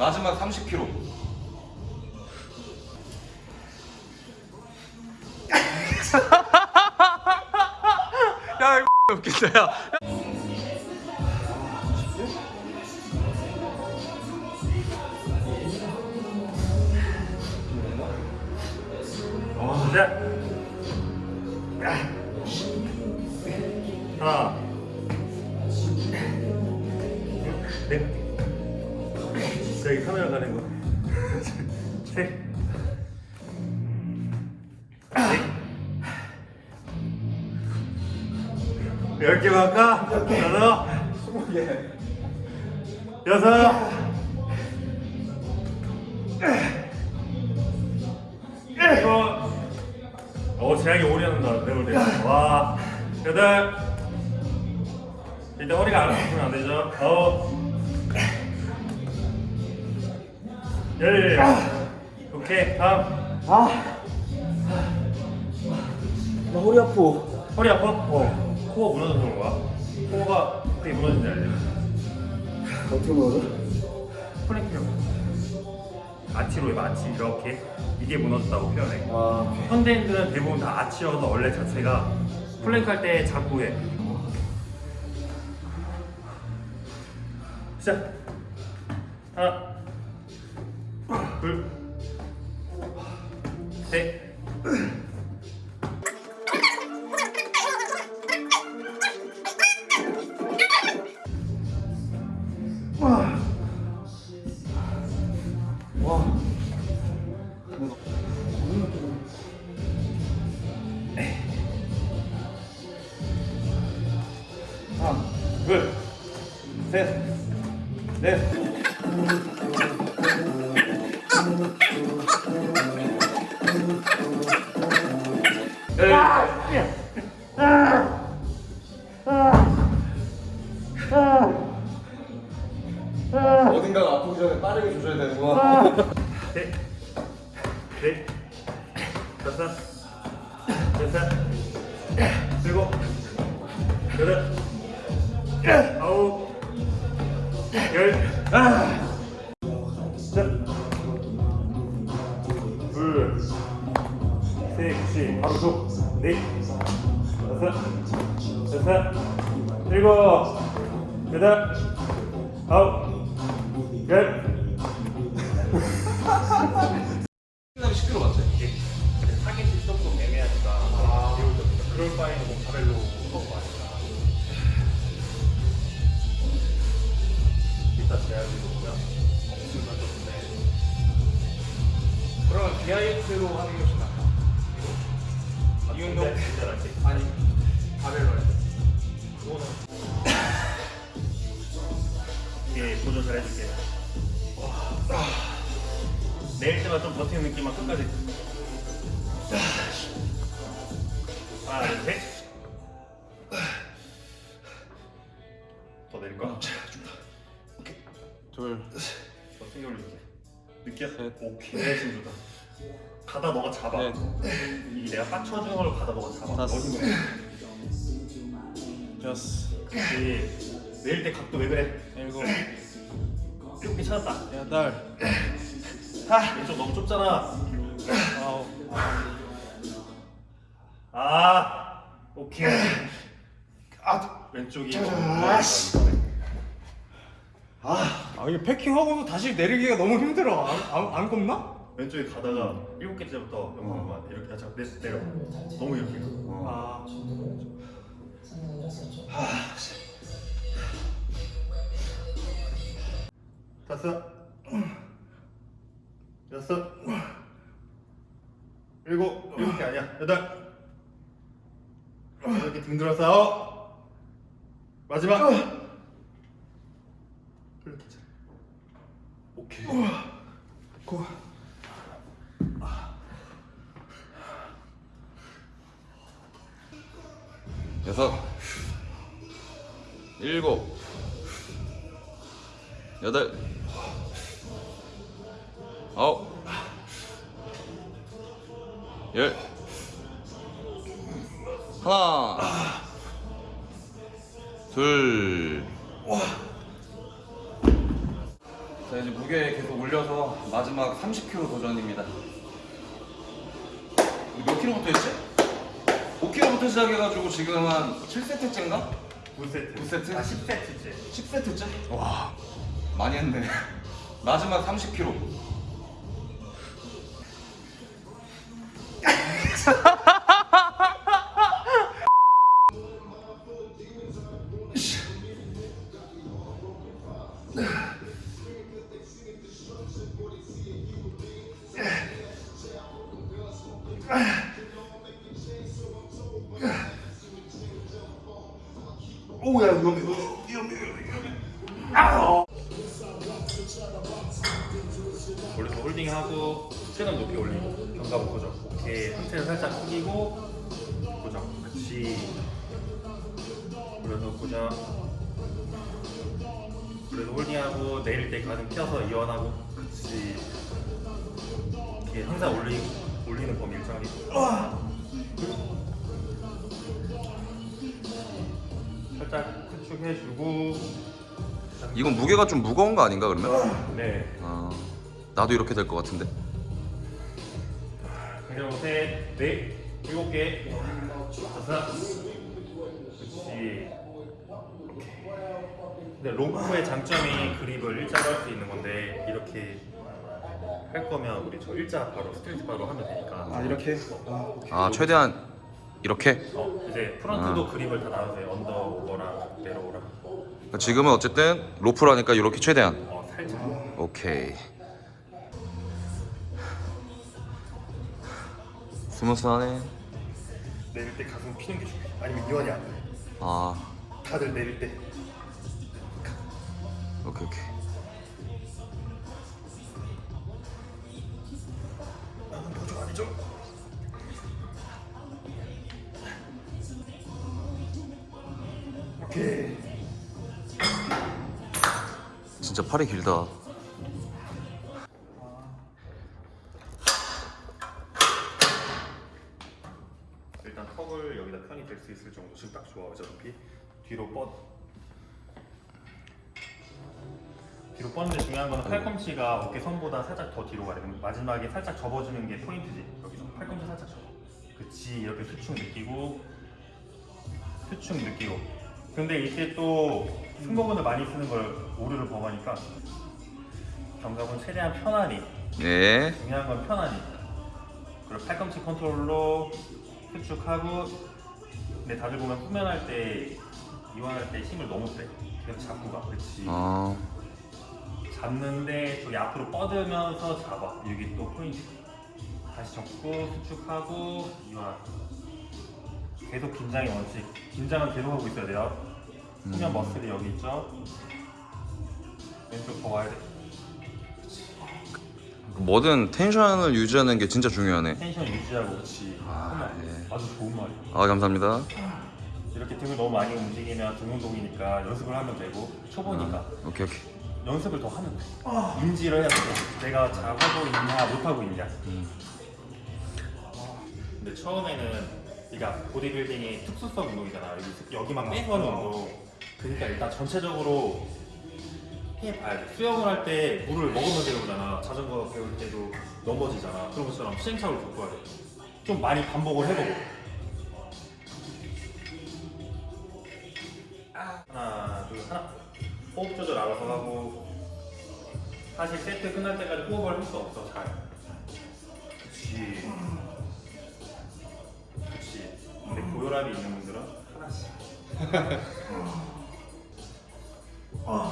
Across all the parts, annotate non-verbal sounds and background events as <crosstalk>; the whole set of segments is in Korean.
마지막 30kg. <laughs> 야 이거 <laughs> 웃긴다 야. 하나, 넷. 여기 카메라 가는 거. <laughs> 셋. 넷. 열개 맞까? 여섯. 여섯. 일곱. 어, 재앙이 오래 한다. 내 볼 때. 와. 여덟. 일단 허리가 안 아프면 안 되죠. 아홉. 열. 오케이. 다음. 아. 나 허리 아파. 허리 아파? 어. core가 무너져서 그런 거야. core가 어떻게 무너진지 알지? 어떻게 먹어? plank형. 아치로 해, 아치 이렇게. 이게 무너졌다고 표현해. 아, 현대인들은 대부분 다 아치여서 원래 자체가 플랭크 할때 잡고 해. 시작. 하나, 둘, 셋. 어딘가가 아프기 전에 빠르게 조져야 되는구나. 셋, 넷, 다섯, 여섯, 일곱, 여덟, 아홉, 열. 자, 둘, 셋. 바로 줘. 넷, 다섯, 여섯, 일곱, 여덟, 아홉, 열. 하나 둘셋더 내릴까? 둘더 세게 느껴? 셋. 오케이. 지금 좋다. 가다 너가 잡아. 넷. 이 내가 빡쳐주는 걸 가다 너가 잡아. 다섯. 여섯. 그렇지. 내릴 때 각도 왜 그래? 일곱. 이렇게 찾았다. 여덟. 왼쪽 너무 좁잖아. 아홉 아 오케이. 아, 왼쪽이 자, 너무 아씨. 아, 아 이게 패킹하고도 다시 내리기가 너무 힘들어. 안, 안, 안 겁나? 왼쪽에 가다가 일곱 개째부터 영상만 이렇게 하자 내 내려. 너무 이렇게. 가. 아 다섯 여섯 일곱 일곱 개 아니야. 여덟 이렇게 등 들어서. 마지막. 이렇게 자. 오케이. 고. 여섯, 일곱, 여덟, 아홉, 열, 하나, 둘, 자 이제 무게 계속 올려서 마지막 30kg 도전입니다. 몇 킬로부터 했지? 5킬로부터 시작해가지고 지금 한 7세트째인가? 9세트 9세트? 아 10세트째 10세트째? 와 많이 했네. 마지막 30kg. <laughs> 오야 위험해 위험해 위험해 원래 홀딩하고 최근 높이 올리고 견갑 고정. 오케이. 상체를 살짝 숙이고 고정. 그렇지 그래서 고정 그래서 홀딩하고 내릴 때 가슴 펴서 이완하고. 그렇지 이렇게 항상 올리, 올리는 범위 일정하게. 살짝 수축해주고. 이건 무게가 좀 무거운 거 아닌가 그러면? 네. 아 나도 이렇게 될 것 같은데. 그리고 셋, 넷, 일곱 개, 다섯, 그렇지. 근데 로프의 장점이 그립을 일자로 할 수 있는 건데 이렇게 할 거면 우리 저 일자 바로 스트레이트 바로 하면 되니까. 아 이렇게? 아 오케이. 아 최대한 이렇게. 어 이제 front도 그립을 다 나눠서 under over랑 narrow랑 그러니까 지금은 어쨌든 로프라니까 이렇게 최대한. 어 살짝. 오케이. smooth하네. 내릴 때 가슴 피는 게 좋아. 아니면 이완이 안 돼. 아 다들 내릴 때. 오케이 오케이. 나는 도중 아니죠? 오케이. 진짜 팔이 길다. 팔꿈치가 어깨 선보다 살짝 더 뒤로 가야 돼 마지막에 살짝 접어주는 게 포인트지. 여기서 팔꿈치 살짝 접어. 그치 이렇게 수축 느끼고 수축 느끼고. 근데 이때 또 승모근을 많이 쓰는 걸 오류를 범하니까 견갑은 최대한 편안히 네. 중요한 건 편안히. 그리고 팔꿈치 컨트롤로 수축하고 근데 다들 보면 후면할 때 이완할 때 힘을 너무 세. 계속 잡고 가. 그렇지. 아 잡는데 저기 앞으로 뻗으면서 잡아. 여기 또 포인트. 다시 접고 수축하고 이완 계속 긴장의 원칙. 긴장은 계속 하고 있어야 돼요. 후면 머슬이 여기 있죠? 왼쪽 더 와야 돼. 뭐든 텐션을 유지하는 게 진짜 중요하네. 텐션 유지하고. 그렇지. 아, 예. 아주 좋은 말이야 아 감사합니다. 이렇게 등을 너무 많이 움직이면 등 운동이니까 연습을 하면 되고 초보니까. 오케이 오케이. 연습을 더 하면 돼. 인지를 해야 돼. 내가 잘하고 있냐 못하고 있냐. 근데 처음에는 그러니까 보디빌딩이 특수성 운동이잖아. 여기, 여기 막 빼서 하는 운동. 그러니까 일단 전체적으로 해봐야 돼. 수영을 할 때 물을 먹으면 배우잖아. 자전거 배울 때도 넘어지잖아. 그런 것처럼 시행착오를 겪어야 돼 좀 많이 반복을 해보고. 하나 둘 하나 호흡 조절 알아서 하고 사실 세트 끝날 때까지 호흡을 할 수 없어 잘. 그치. 그치. 근데 고혈압이 있는 분들은 하나씩.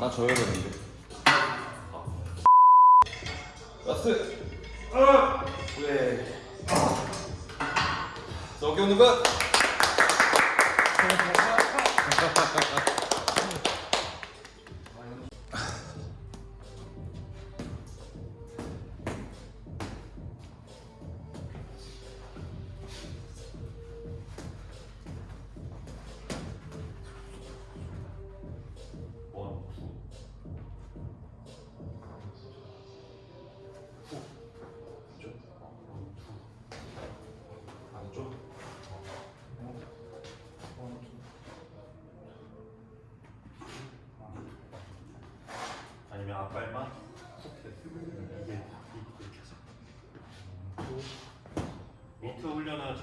나 져야 되는데. 라스. 왜? 저기 오는 것.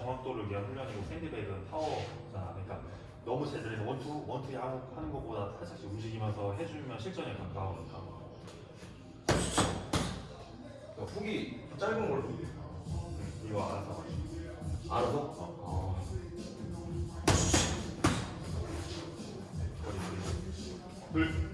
정확도를 위한 훈련이고 샌드백은 파워잖아. 그러니까 너무 제자리에서 원투 원투 야구 하는 것보다 살짝씩 움직이면서 해주면 실전에 가까우니까. 그러니까 훅이 짧은 걸로. 음, 이거 알아서. 알아서? 어. 머리. 둘.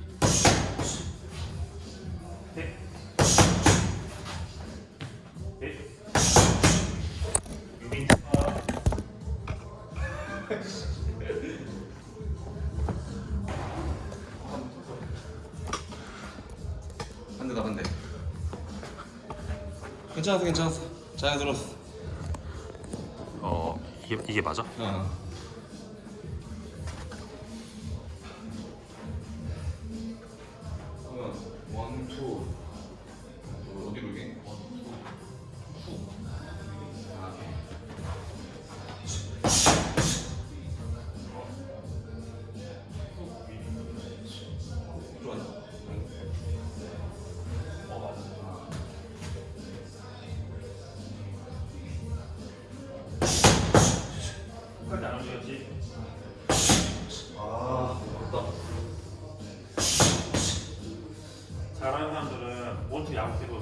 괜찮았어 괜찮았어. 잘 들었어. 어 이게 이게 맞아? 어. 아, 어렵다. 잘하는 사람들은 원투 야구 때도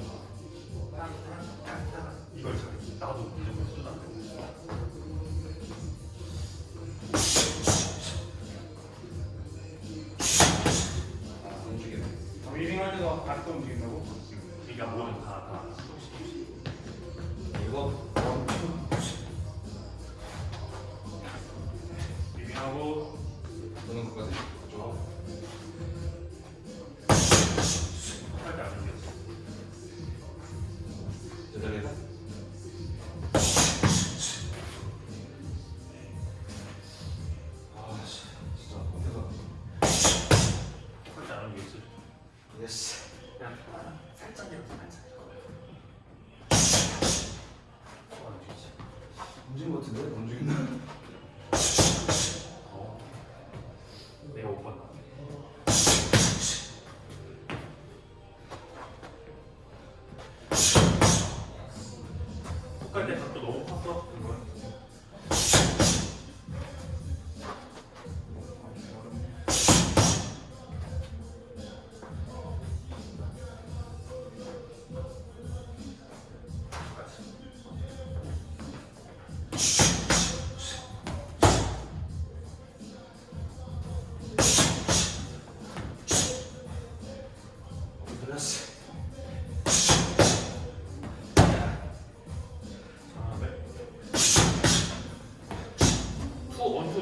예스. 그냥 살짝 이렇게 살짝. 어. 움직인 것 같은데? 움직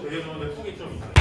내려주는데 푹이 좀 있네.